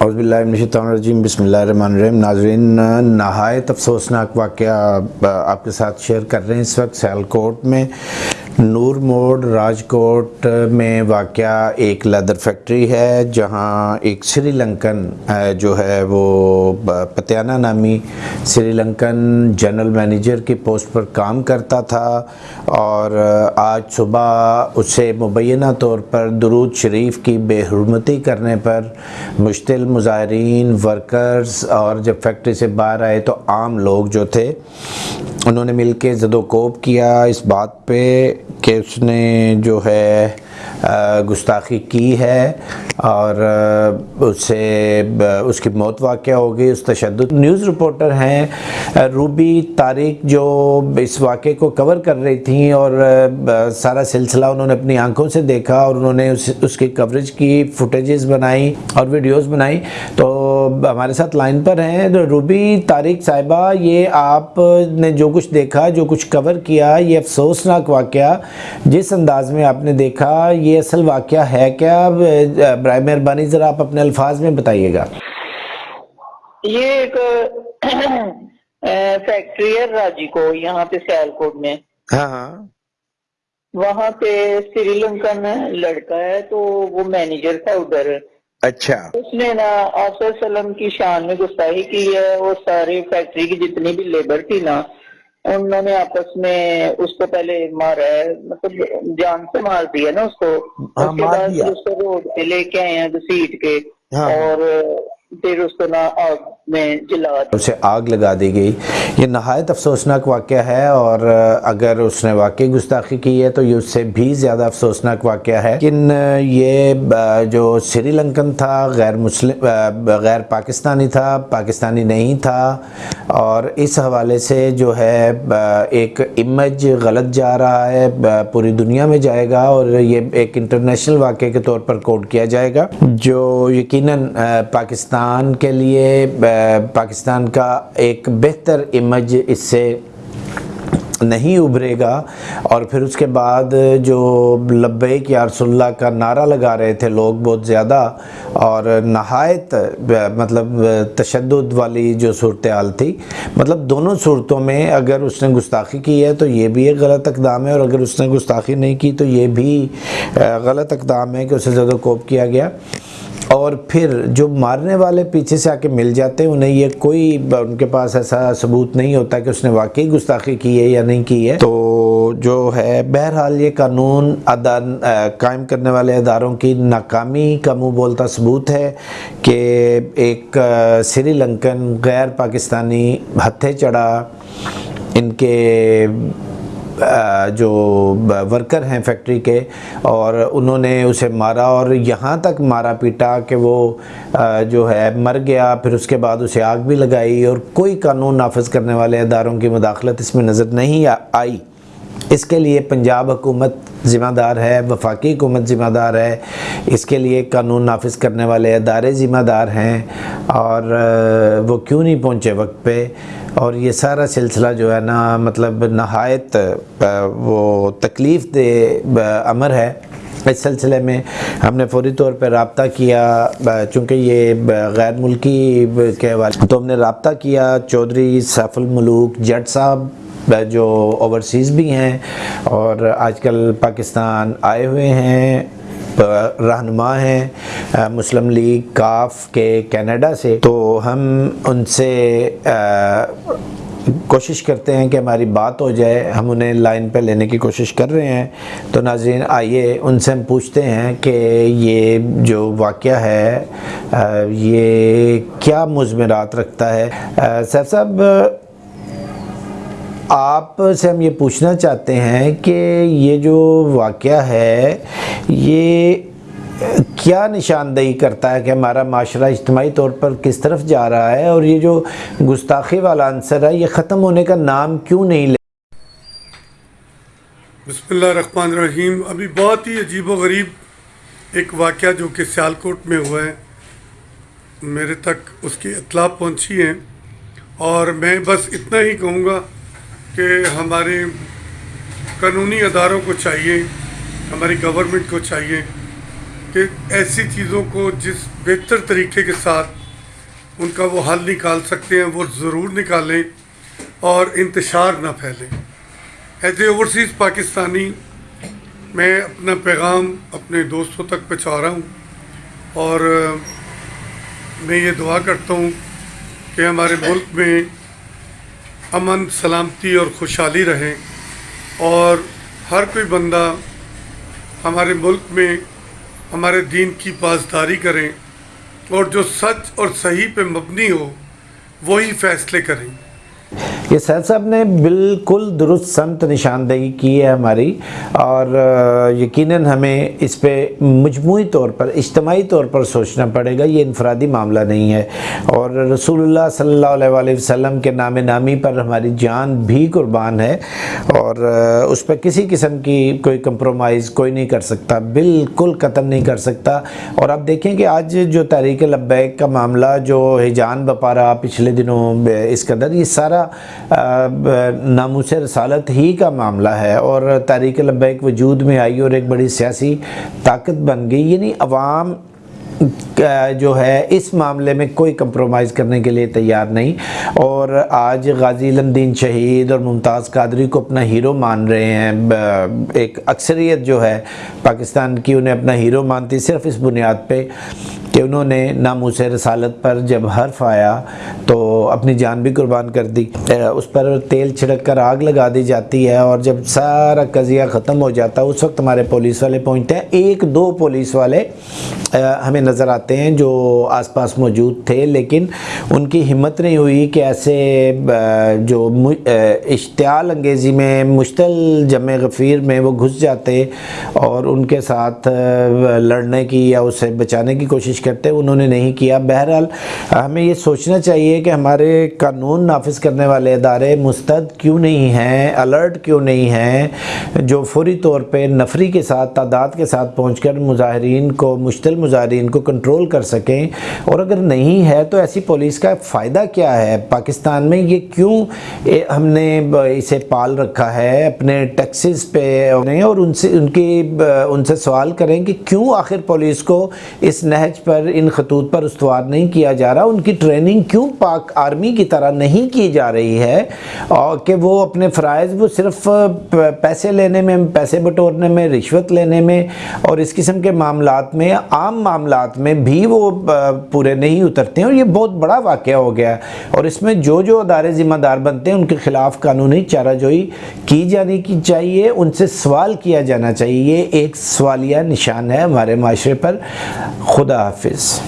اعوذ باللہ من الشیطان الرجیم، بسم اللہ الرحمن الرحیم۔ ناظرین، نہایت افسوسناک واقعہ آپ کے ساتھ شیئر کر رہے ہیں اس وقت سیالکوٹ میں۔ نور موڈ راج کوٹ میں واقعہ ایک لیدر فیکٹری ہے، جہاں ایک سری لنکن جو ہے وہ پتیانہ نامی سری لنکن جنرل مینیجر کی پوسٹ پر کام کرتا تھا۔ اور آج صبح اسے مبینہ طور پر درود شریف کی بے حرمتی کرنے پر مشتل مظاہرین، ورکرز اور جب فیکٹری سے باہر آئے تو عام لوگ جو تھے انہوں نے مل کے زد و کوب کیا اس بات پہ کہ اس نے جو ہے گستاخی کی ہے اور اسے اس کی موت واقع ہو گئی اس تشدد۔ نیوز رپورٹر ہیں روبی طارق جو اس واقعے کو کور کر رہی تھیں اور سارا سلسلہ انہوں نے اپنی آنکھوں سے دیکھا اور انہوں نے اس کی کوریج کی فوٹیجز بنائی اور ویڈیوز بنائی۔ تو ہمارے ساتھ لائن پر ہیں۔ روبی طارق صاحبہ، یہ آپ نے جو کچھ دیکھا، جو کچھ کور کیا، یہ افسوسناک واقعہ جس انداز میں آپ نے دیکھا یہ اصل واقعہ ہے کیا برائے مہربانی ذرا آپ اپنے الفاظ میں بتائیے گا۔ یہ ایک فیکٹری ہے راجی کو یہاں پہ سیال کوٹ میں۔ ہاں ہاں۔ وہاں پہ سری لنکن لڑکا ہے تو وہ مینیجر تھا ادھر۔ اچھا۔ اس نے نا آصر سلم کی شان میں گستاہی کی ہے وہ ساری فیکٹری کی جتنی بھی لیبر تھی نا انہوں نے آپس میں اس کو پہلے مارا ہے مطلب جان سے مار دیا نا اس کو ہاں، اس کے بعد۔ اس کو روڈ پہ لے کے آئے ہیں گسیٹ کے ہاں۔ اور پھر اس کو نا آگ میں جلا اسے آگ لگا دی گئی۔ یہ نہایت افسوسناک واقعہ ہے اور اگر اس نے واقعی گستاخی کی ہے تو یہ اس سے بھی زیادہ افسوسناک واقعہ ہے۔ لیکن یہ جو سری لنکن تھا، غیر مسلم غیر پاکستانی تھا، پاکستانی نہیں تھا، اور اس حوالے سے جو ہے ایک امیج غلط جا رہا ہے پوری دنیا میں جائے گا اور یہ ایک انٹرنیشنل واقعے کے طور پر کوڈ کیا جائے گا۔ جو یقیناً پاکستان کے لیے پاکستان کا ایک بہتر امیج اس سے نہیں ابھرے گا۔ اور پھر اس کے بعد جو لبیک یا رسول اللہ کا نعرہ لگا رہے تھے لوگ بہت زیادہ، اور نہایت مطلب تشدد والی جو صورتحال تھی مطلب دونوں صورتوں میں اگر اس نے گستاخی کی ہے تو یہ بھی ایک غلط اقدام ہے، اور اگر اس نے گستاخی نہیں کی تو یہ بھی غلط اقدام ہے کہ اسے زیادہ کوپ کیا گیا۔ اور پھر جو مارنے والے پیچھے سے آ کے مل جاتے ہیں، انہیں یہ کوئی ان کے پاس ایسا ثبوت نہیں ہوتا کہ اس نے واقعی گستاخی کی ہے یا نہیں کی ہے۔ تو جو ہے، بہرحال یہ قانون قائم کرنے والے اداروں کی ناکامی کا منہ بولتا ثبوت ہے کہ ایک سری لنکن غیر پاکستانی ہتھے چڑھا، ان کے جو ورکر ہیں فیکٹری کے، اور انہوں نے اسے مارا، اور یہاں تک مارا پیٹا کہ وہ جو ہے، مر گیا، پھر اس کے بعد اسے آگ بھی لگائی، اور کوئی قانون نافذ کرنے والے اداروں کی مداخلت اس میں نظر نہیں آئی۔ اس کے لیے پنجاب حکومت ذمہ دار ہے، وفاقی حکومت ذمہ دار ہے۔ اس کے لیے قانون نافذ کرنے والے ادارے ذمہ دار ہیں اور وہ کیوں نہیں پہنچے وقت پہ؟ اور یہ سارا سلسلہ جو ہے نا مطلب نہایت وہ تکلیف دہ امر ہے۔ اس سلسلے میں ہم نے فوری طور پہ رابطہ کیا چونکہ یہ غیر ملکی کے حوالے تو ہم نے رابطہ کیا۔ چودھری سیف الملوک جٹ صاحب جو اوورسیز بھی ہیں اور آج کل پاکستان آئے ہوئے ہیں رہنما ہیں مسلم لیگ، کاف کے کینیڈا سے۔ تو ہم ان سے کوشش کرتے ہیں کہ ہماری بات ہو جائے۔ ہم انہیں لائن پہ لینے کی کوشش کر رہے ہیں۔ تو ناظرین، آئیے ان سے ہم پوچھتے ہیں کہ یہ جو واقعہ ہے یہ کیا مضمرات رکھتا ہے؟ سیف صاحب آپ سے ہم یہ پوچھنا چاہتے ہیں کہ یہ جو واقعہ ہے، یہ کیا نشاندہی کرتا ہے کہ ہمارا معاشرہ اجتماعی طور پر کس طرف جا رہا ہے اور یہ جو گستاخی والا عنصر ہے، یہ ختم ہونے کا نام کیوں نہیں لے؟ بسم اللہ الرحمن الرحیم۔ ابھی بہت ہی عجیب و غریب ایک واقعہ جو کہ سیالکوٹ میں ہوا ہے۔ میرے تک اس کی اطلاع پہنچی ہے اور میں بس اتنا ہی کہوں گا کہ ہمارے قانونی اداروں کو چاہیے، ہماری گورنمنٹ کو چاہیے کہ ایسی چیزوں کو جس بہتر طریقے کے ساتھ ان کا وہ حل نکال سکتے ہیں، وہ ضرور نکالیں اور انتشار نہ پھیلیں۔ ایز اے اوورسیز پاکستانی، میں اپنا پیغام اپنے دوستوں تک پہنچا رہا ہوں اور میں یہ دعا کرتا ہوں کہ ہمارے ملک میں امن، سلامتی اور خوشحالی رہیں اور ہر کوئی بندہ ہمارے ملک میں ہمارے دین کی پاسداری کریں اور جو سچ اور صحیح پہ مبنی ہو، وہی فیصلے کریں۔ یہ سید صاحب نے بالکل درست سمت نشاندہی کی ہے ہماری اور یقیناً ہمیں اس پہ مجموعی طور پر، اجتماعی طور پر سوچنا پڑے گا، یہ انفرادی معاملہ نہیں ہے۔ اور رسول اللہ صلی اللہ علیہ وسلم کے نام نامی پر ہماری جان بھی قربان ہے اور اس پہ کسی قسم کی کوئی کمپرومائز کوئی نہیں کر سکتا، بالکل قتل نہیں کر سکتا۔ اور آپ دیکھیں کہ آج جو تحریک لبیک کا معاملہ، جو ہجان بپا رہا پچھلے دنوں اس قدر یہ سارا ناموس رسالت ہی کا معاملہ ہے اور تحریک لبیک وجود میں آئی اور ایک بڑی سیاسی طاقت بن گئی یعنی عوام جو ہے، اس معاملے میں کوئی کمپرومائز کرنے کے لیے تیار نہیں۔ اور آج غازی لندین شہید اور ممتاز قادری کو اپنا ہیرو مان رہے ہیں۔ ایک اکثریت جو ہے، پاکستان کی انہیں اپنا ہیرو مانتی صرف اس بنیاد پہ کہ انہوں نے ناموس رسالت پر جب حرف آیا تو اپنی جان بھی قربان کر دی۔ اس پر تیل چھڑک کر آگ لگا دی جاتی ہے اور جب سارا قضیہ ختم ہو جاتا ہے اس وقت ہمارے پولیس والے پہنچتے ہیں۔ ایک دو پولیس والے ہمیں نظر آتے ہیں جو آس پاس موجود تھے، لیکن ان کی ہمت نہیں ہوئی کہ ایسے جو اشتعال انگیزی میں مشتل جمع غفیر میں وہ گھس جاتے اور ان کے ساتھ لڑنے کی یا اسے بچانے کی کوشش کرتے، انہوں نے نہیں کیا۔ بہرحال، ہمیں یہ سوچنا چاہیے کہ ہمارے قانون نافذ کرنے والے ادارے مستد کیوں نہیں ہیں الرٹ کیوں نہیں ہیں، جو فوری طور پہ نفری کے ساتھ، تعداد کے ساتھ پہنچ کر مظاہرین کو مشتل مظاہرین کو کنٹرول کر سکیں۔ اور اگر نہیں ہے تو ایسی پولیس کا فائدہ کیا ہے؟ پاکستان میں یہ کیوں ہم نے اسے پال رکھا ہے، اپنے ٹیکسز پہ اور ان سے، ان کی، ان سے سوال کریں کہ کیوں آخر پولیس کو اس نہج پر پر ان خطوط پر استوار نہیں کیا جا رہا؟ ان کی ٹریننگ کیوں پاک آرمی کی طرح نہیں کی جا رہی ہے؟ اور کہ وہ اپنے فرائض، وہ صرف پیسے لینے میں، پیسے بٹورنے میں، رشوت لینے میں، اور اس قسم کے معاملات میں، عام معاملات میں بھی وہ پورے نہیں اترتے ہیں، اور یہ بہت بڑا واقعہ ہو گیا اور اس میں جو جو ادارے ذمہ دار بنتے ہیں، ان کے خلاف قانونی چارہ جوئی کی جانی کی چاہیے ان سے سوال کیا جانا چاہیے، یہ ایک سوالیہ نشان ہے ہمارے معاشرے پر۔ خدا حافظ۔